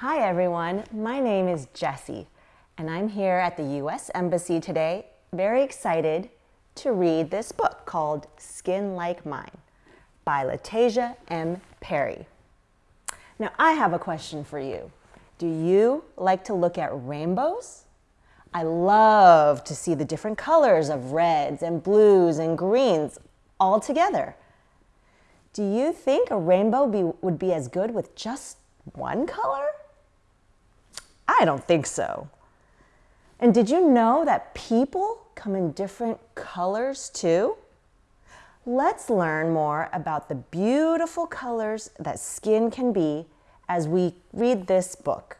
Hi everyone, my name is Jessie and I'm here at the US Embassy today, very excited to read this book called Skin Like Mine by LaTashia M. Perry. Now I have a question for you. Do you like to look at rainbows? I love to see the different colors of reds and blues and greens all together. Do you think a rainbow be, would be as good with just one color? I don't think so. And did you know that people come in different colors too? Let's learn more about the beautiful colors that skin can be as we read this book,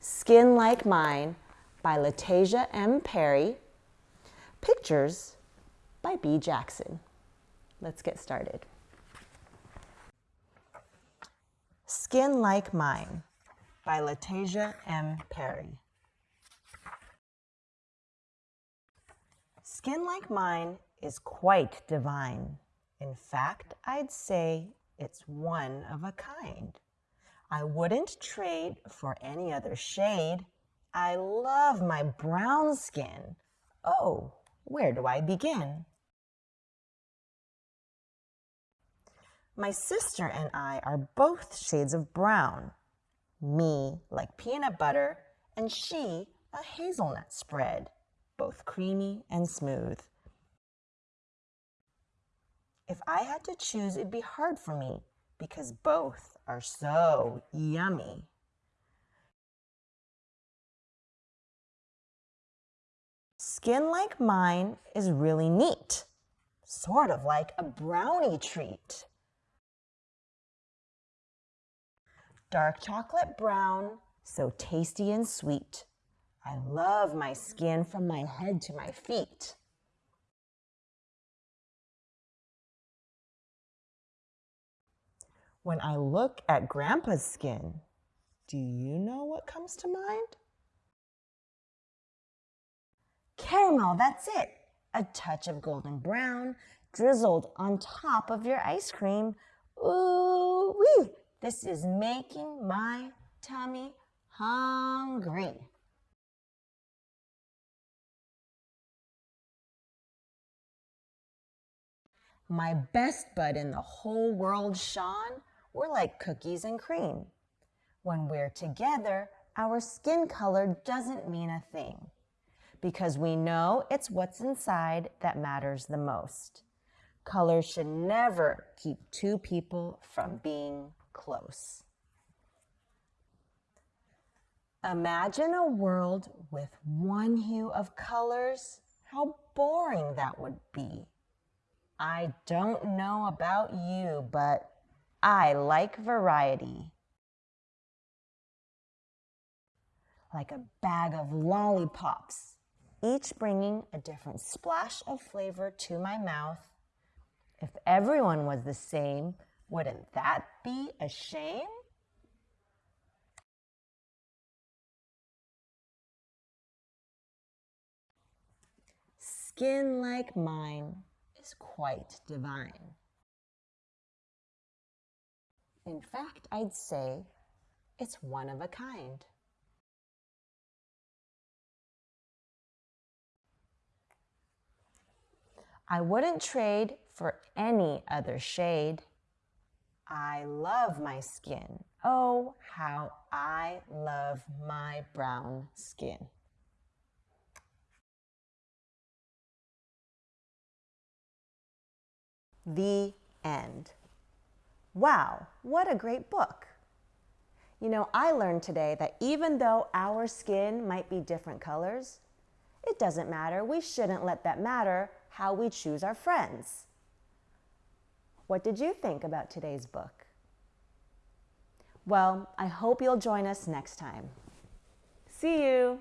Skin Like Mine by LaTashia M. Perry, pictures by Bea Jackson. Let's get started. Skin Like Mine by LaTashia M. Perry. Skin like mine is quite divine. In fact, I'd say it's one of a kind. I wouldn't trade for any other shade. I love my brown skin. Oh, where do I begin? My sister and I are both shades of brown. Me like peanut butter, and she a hazelnut spread both creamy and smooth. If I had to choose, it'd be hard for me because both are so yummy. Skin like mine is really neat, sort of like a brownie treat. Dark chocolate brown, so tasty and sweet. I love my skin from my head to my feet. When I look at Grandpa's skin, do you know what comes to mind? Caramel, that's it. A touch of golden brown drizzled on top of your ice cream. Ooh, wee! This is making my tummy hungry. My best bud in the whole world, Sean, we're like cookies and cream. When we're together, our skin color doesn't mean a thing because we know it's what's inside that matters the most. Color should never keep two people from being close. Imagine a world with one hue of colors. How boring that would be. I don't know about you, but I like variety. Like a bag of lollipops, each bringing a different splash of flavor to my mouth. If everyone was the same, wouldn't that be a shame? Skin like mine is quite divine. In fact, I'd say it's one of a kind. I wouldn't trade for any other shade. I love my skin. Oh, how I love my brown skin. The end. Wow, what a great book. You know, I learned today that even though our skin might be different colors, it doesn't matter. We shouldn't let that matter how we choose our friends. What did you think about today's book? Well, I hope you'll join us next time. See you!